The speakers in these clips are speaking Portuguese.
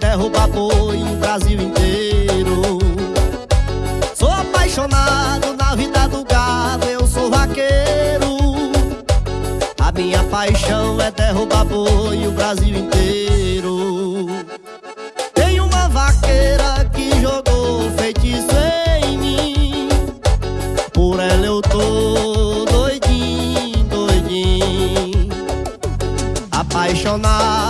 derrubar boi no Brasil inteiro. Sou apaixonado na vida do gado, eu sou vaqueiro. A minha paixão é derrubar boi o Brasil inteiro. Tem uma vaqueira que jogou feitiço em mim. Por ela eu tô doidinho, doidinho. Apaixonado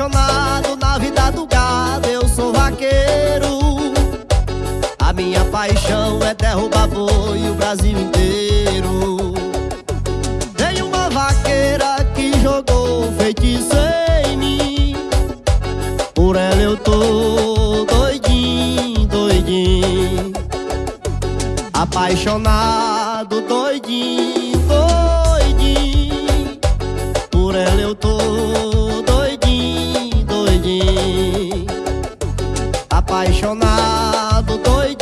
apaixonado na vida do gado, eu sou vaqueiro. A minha paixão é derrubar boi o Brasil inteiro. Tem uma vaqueira que jogou feitiço em mim. Por ela eu tô doidinho, doidinho. Apaixonado, doidinho, doidinho. Por ela eu tô lado doido.